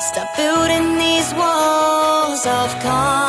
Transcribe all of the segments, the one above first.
Stop building these walls of calm.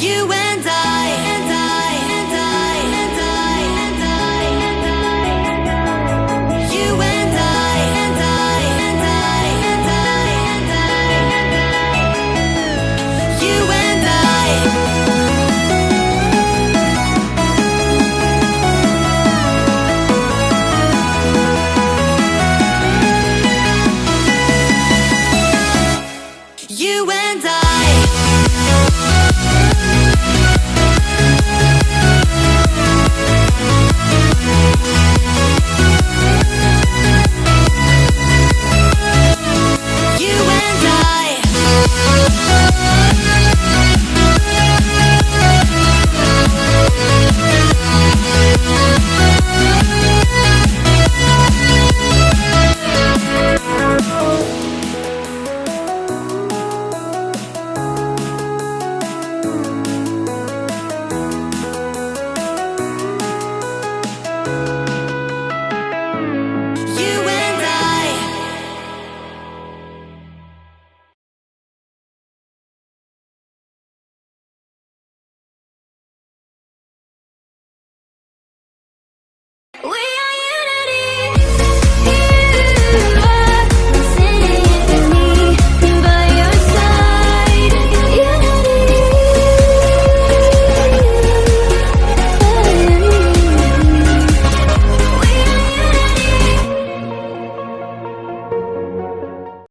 you and